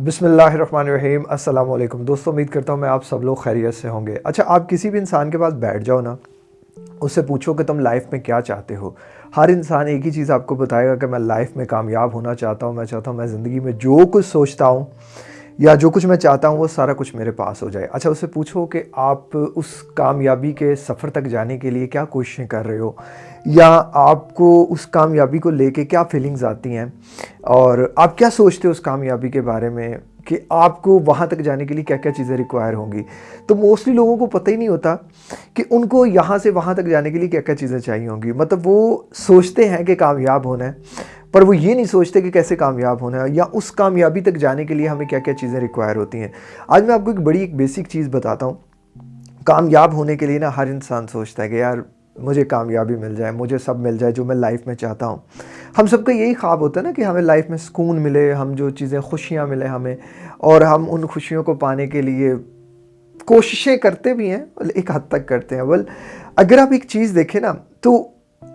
बिसमीम अल्लाम दोस्तों, उम्मीद करता हूँ मैं आप सब लोग खैरियत से होंगे। अच्छा आप किसी भी इंसान के पास बैठ जाओ ना, उससे पूछो कि तुम लाइफ में क्या चाहते हो। हर इंसान एक ही चीज़ आपको बताएगा कि मैं लाइफ में कामयाब होना चाहता हूँ, मैं चाहता हूँ मैं ज़िंदगी में जो कुछ सोचता हूँ या जो कुछ मैं चाहता हूँ वो सारा कुछ मेरे पास हो जाए। अच्छा उससे पूछो कि आप उस कामयाबी के सफ़र तक जाने के लिए क्या कोशिशें कर रहे हो? या आपको उस कामयाबी को लेके क्या फीलिंग्स आती हैं? और आप क्या सोचते हो उस कामयाबी के बारे में कि आपको वहाँ तक जाने के लिए क्या क्या चीज़ें रिक्वायर होंगी? तो मोस्टली लोगों को पता ही नहीं होता कि उनको यहाँ से वहाँ तक जाने के लिए क्या क्या चीज़ें चाहिए होंगी। मतलब वो सोचते हैं कि कामयाब होना है। पर वो ये नहीं सोचते कि कैसे कामयाब होना है, या उस कामयाबी तक जाने के लिए हमें क्या क्या चीज़ें रिक्वायर होती हैं। आज मैं आपको एक बड़ी, एक बेसिक चीज़ बताता हूँ। कामयाब होने के लिए ना हर इंसान सोचता है कि यार, मुझे कामयाबी मिल जाए, मुझे सब मिल जाए जो मैं लाइफ में चाहता हूँ। हम सबका यही ख्वाब होता है ना कि हमें लाइफ में सुकून मिले, हम जो चीज़ें, खुशियाँ मिले हमें, और हम उन खुशियों को पाने के लिए कोशिशें करते भी हैं एक हद तक करते हैं। बल अगर आप एक चीज़ देखें ना तो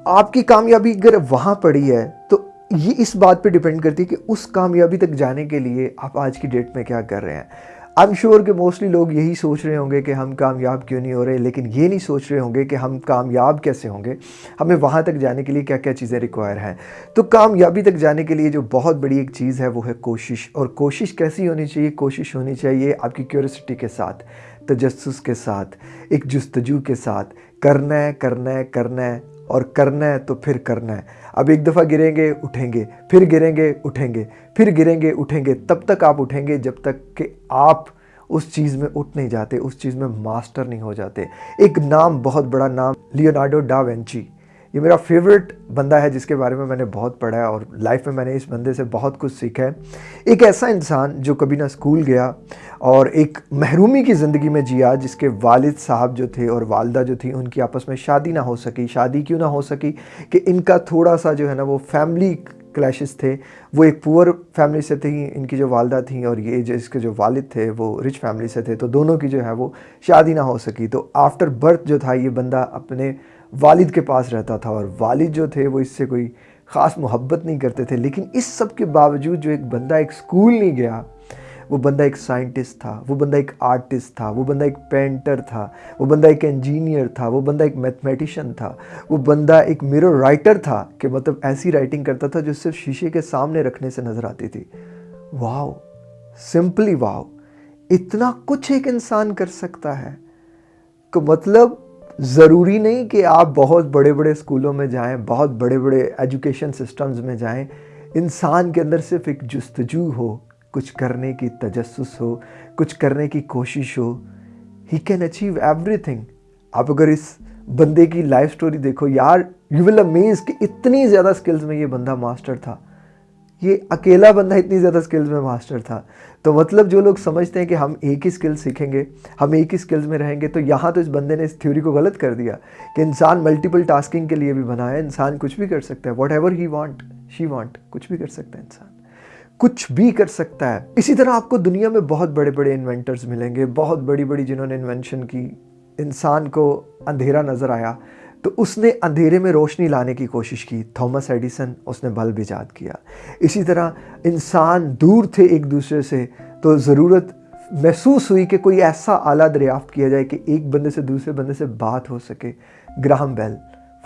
आपकी कामयाबी अगर वहाँ पड़ी है तो ये इस बात पे डिपेंड करती है कि उस कामयाबी तक जाने के लिए आप आज की डेट में क्या कर रहे हैं। आई एम श्योर कि मोस्टली लोग यही सोच रहे होंगे कि हम कामयाब क्यों नहीं हो रहे, लेकिन ये नहीं सोच रहे होंगे कि हम कामयाब कैसे होंगे। हमें वहाँ तक जाने के लिए क्या क्या चीज़ें रिक्वायर हैं। तो कामयाबी तक जाने के लिए जो बहुत बड़ी एक चीज़ है, वो है कोशिश। और कोशिश कैसी होनी चाहिए? कोशिश होनी चाहिए आपकी क्यूरसिटी के साथ तजस के साथ, एक जस्तजू के साथ। करना है करना है करना है और करना है तो फिर करना है। अब एक दफ़ा गिरेंगे, उठेंगे, फिर गिरेंगे, उठेंगे, फिर गिरेंगे, उठेंगे, तब तक आप उठेंगे जब तक कि आप उस चीज़ में उठ नहीं जाते, उस चीज़ में मास्टर नहीं हो जाते। एक नाम, बहुत बड़ा नाम, लियोनार्डो डा वेंची। ये मेरा फेवरेट बंदा है जिसके बारे में मैंने बहुत पढ़ा है और लाइफ में मैंने इस बंदे से बहुत कुछ सीखा है। एक ऐसा इंसान जो कभी ना स्कूल गया और एक महरूमी की ज़िंदगी में जिया जिसके वालिद साहब जो थे और वालदा जो थी, उनकी आपस में शादी ना हो सकी। शादी क्यों ना हो सकी कि इनका थोड़ा सा जो है ना वो फैमिली क्लैशेस थे। वो एक पुअर फैमिली से थी, इनकी जो वालदा थी और ये जो इसके जो वालिद थे, वो रिच फैमिली से थे। तो दोनों की जो है वो शादी ना हो सकी। तो आफ्टर बर्थ जो था ये बंदा अपने वालिद के पास रहता था और वालिद जो थे वो इससे कोई ख़ास मोहब्बत नहीं करते थे। लेकिन इस सब के बावजूद जो एक बंदा एक स्कूल नहीं गया, वो बंदा एक साइंटिस्ट था, वो बंदा एक आर्टिस्ट था, वो बंदा एक पेंटर था, वो बंदा एक इंजीनियर था, वो बंदा एक मैथमेटिशियन था, वो बंदा एक मिरर राइटर था कि मतलब ऐसी राइटिंग करता था जो सिर्फ़ शीशे के सामने रखने से नज़र आती थी। वाह सिंपली वाह इतना कुछ एक इंसान कर सकता है। तो मतलब ज़रूरी नहीं कि आप बहुत बड़े बड़े स्कूलों में जाएँ, बहुत बड़े बड़े एजुकेशन सिस्टम्स में जाएँ। इंसान के अंदर सिर्फ़ एक जस्तजू हो, कुछ करने की तजस्स हो, कुछ करने की कोशिश हो ही कैन अचीव एवरीथिंग आप अगर इस बंदे की लाइफ स्टोरी देखो, यार यू विल अमेज कि इतनी ज़्यादा स्किल्स में ये बंदा मास्टर था। ये अकेला बंदा इतनी ज़्यादा स्किल्स में मास्टर था। तो मतलब जो लोग समझते हैं कि हम एक ही स्किल सीखेंगे, हम एक ही स्किल्स में रहेंगे तो यहाँ तो इस बंदे ने इस थ्योरी को गलत कर दिया कि इंसान मल्टीपल टास्किंग के लिए भी बना है, इंसान कुछ भी कर सकता है whatever he want she want कुछ भी कर सकता है इंसान। कुछ भी कर सकता है। इसी तरह आपको दुनिया में बहुत बड़े बड़े इन्वेंटर्स मिलेंगे, बहुत बड़ी बड़ी जिन्होंने इन्वेंशन की। इंसान को अंधेरा नज़र आया। तो उसने अंधेरे में रोशनी लाने की कोशिश की। थॉमस एडिसन, उसने बल्ब ईजाद किया। इसी तरह इंसान दूर थे एक दूसरे से तो ज़रूरत महसूस हुई कि कोई ऐसा आला दरियाफ्त किया जाए कि एक बंदे से दूसरे बंदे से बात हो सके। ग्राहम बेल,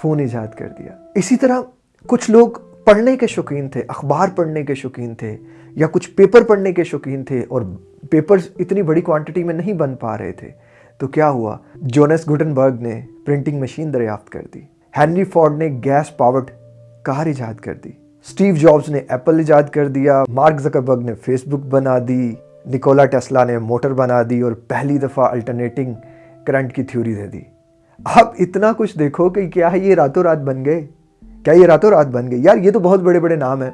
फ़ोन ईजाद कर दिया। इसी तरह कुछ लोग पढ़ने के शौकीन थे, अखबार पढ़ने के शौकीन थे, या कुछ पेपर पढ़ने के शौकीन थे और पेपर्स इतनी बड़ी क्वांटिटी में नहीं बन पा रहे थे। तो क्या हुआ? जोनस गुटनबर्ग ने प्रिंटिंग मशीन दरियाफ्त कर दी। हेनरी फोर्ड ने गैस पावर्ड कार ईजाद कर दी। स्टीव जॉब्स ने एप्पल ईजाद कर दिया। मार्क जकरबर्ग ने फेसबुक बना दी। निकोला टेस्ला ने मोटर बना दी और पहली दफ़ा अल्टरनेटिंग करंट की थ्योरी दे दी। अब इतना कुछ देखो कि क्या है ये रातों रात बन गए? क्या ये रातों रात बन गए? यार, ये तो बहुत बड़े बड़े नाम हैं।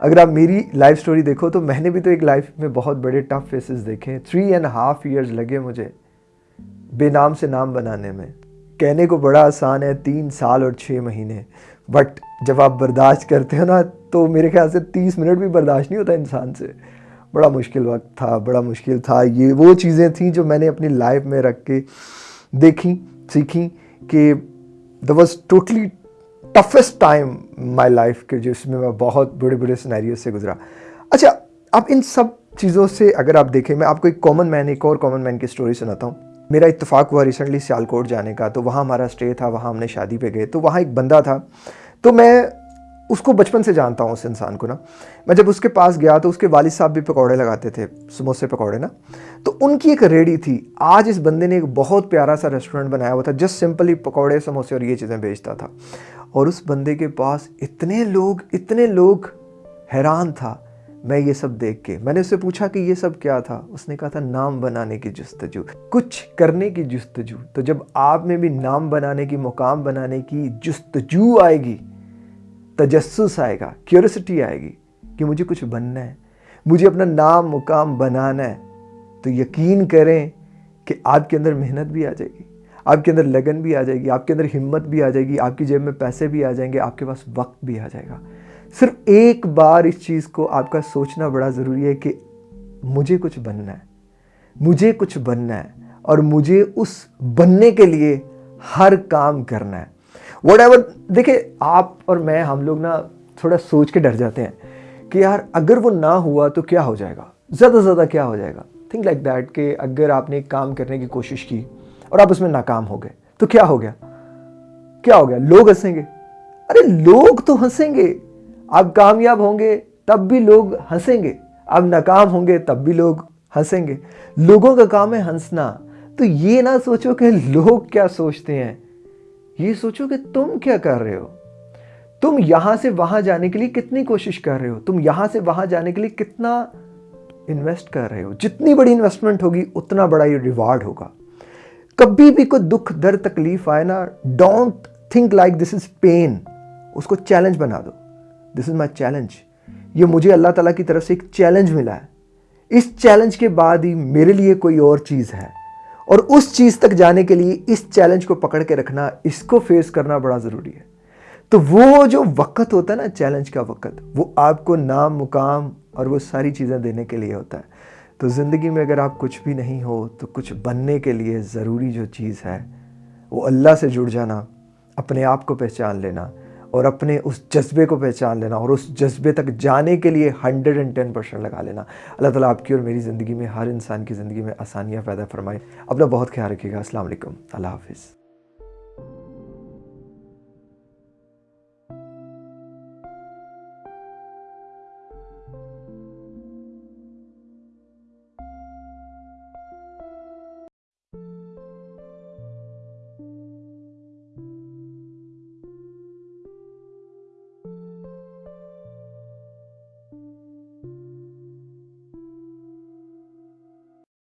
अगर आप मेरी लाइफ स्टोरी देखो तो मैंने भी तो एक लाइफ में बहुत बड़े टफ फेसेस देखे थ्री एंड हाफ़ ईयर्स लगे मुझे। बेनाम से नाम बनाने में। कहने को बड़ा आसान है, तीन साल और छः महीने। बट जब आप बर्दाश्त करते हो ना तो मेरे ख्याल से तीस मिनट भी बर्दाश्त नहीं होता इंसान से। बड़ा मुश्किल वक्त था, बड़ा मुश्किल था। ये वो चीज़ें थी जो मैंने अपनी लाइफ में रख के देखी, सीखी कि the was totally toughest time my life के, जिसमें मैं बहुत बड़े बड़े सिनेरियो से गुजरा। अच्छा अब इन सब चीज़ों से अगर आप देखें, मैं आपको एक कॉमन मैन एक और कॉमन मैन की स्टोरी सुनाता हूँ। मेरा इत्तेफाक हुआ रिसेंटली सियालकोट जाने का तो वहाँ हमारा स्टे था, वहाँ हमने शादी पे गए तो वहाँ एक बंदा था। तो मैं उसको बचपन से जानता हूँ उस इंसान को ना। मैं जब उसके पास गया तो उसके वालिद साहब भी पकौड़े लगाते थे, समोसे पकौड़े ना। तो उनकी एक रेडी थी। आज इस बंदे ने एक बहुत प्यारा सा रेस्टोरेंट बनाया हुआ था जस्ट सिंपली पकौड़े, समोसे और ये चीज़ें बेचता था। और उस बंदे के पास इतने लोग इतने लोग हैरान था। मैं ये सब देख के, मैंने उससे पूछा कि ये सब क्या था? उसने कहा था, नाम बनाने की जस्तजू। कुछ करने की जस्तजू। तो जब आप में भी नाम बनाने की, मुकाम बनाने की जस्तजू आएगी तजस्स आएगा क्यूरसिटी आएगी कि मुझे कुछ बनना है, मुझे अपना नाम, मुकाम बनाना है तो यकीन करें कि आपके अंदर मेहनत भी आ जाएगी, आपके अंदर लगन भी आ जाएगी, आपके अंदर हिम्मत भी आ जाएगी, आपकी जेब में पैसे भी आ जाएँगे, आपके पास वक्त भी आ जाएगा। सिर्फ़ एक बार इस चीज़ को आपका सोचना बड़ा ज़रूरी है कि मुझे कुछ बनना है, मुझे कुछ बनना है और मुझे उस बनने के लिए हर काम करना है। वट एवर देखिए, आप और मैं, हम लोग ना थोड़ा सोच के डर जाते हैं कि यार, अगर वो ना हुआ तो क्या हो जाएगा? ज़्यादा से ज़्यादा क्या हो जाएगा? थिंक लाइक दैट कि अगर आपने एक काम करने की कोशिश की और आप उसमें नाकाम हो गए तो क्या हो गया? क्या हो गया? लोग हंसेंगे। अरे, लोग तो हंसेंगे। आप कामयाब होंगे, तब भी लोग हंसेंगे। आप नाकाम होंगे, तब भी लोग हंसेंगे। लोगों का काम है हंसना। तो ये ना सोचो कि लोग क्या सोचते हैं। ये सोचो कि तुम क्या कर रहे हो। तुम यहाँ से वहाँ जाने के लिए कितनी कोशिश कर रहे हो? तुम यहाँ से वहाँ जाने के लिए कितना इन्वेस्ट कर रहे हो? जितनी बड़ी इन्वेस्टमेंट होगी, उतना बड़ा ये रिवार्ड होगा। कभी भी कोई दुख, दर्द, तकलीफ़ आए ना don't think like this is pain उसको चैलेंज बना दो। दिस इज़ माई चैलेंज ये मुझे अल्लाह ताला की तरफ़ से एक चैलेंज मिला है। इस चैलेंज के बाद ही मेरे लिए कोई और चीज़ है। और उस चीज़ तक जाने के लिए इस चैलेंज को पकड़ के रखना, इसको फेस करना बड़ा ज़रूरी है। तो वो जो वक़्त होता है ना चैलेंज का वक़्त, वो आपको नाम, मुकाम और वो सारी चीज़ें देने के लिए होता है। तो ज़िंदगी में अगर आप कुछ भी नहीं हो तो कुछ बनने के लिए ज़रूरी जो चीज़ है, वो अल्लाह से जुड़ जाना, अपने आप को पहचान लेना और अपने उस जज्बे को पहचान लेना और उस जज्बे तक जाने के लिए हंड्रेड एंड टेन परसेंट लगा लेना। अल्लाह ताला आपकी और मेरी ज़िंदगी में, हर इंसान की ज़िंदगी में आसानियाँ पैदा फरमाए। अपना बहुत ख्याल रखिएगा। असल अल्लाह हाफिज़।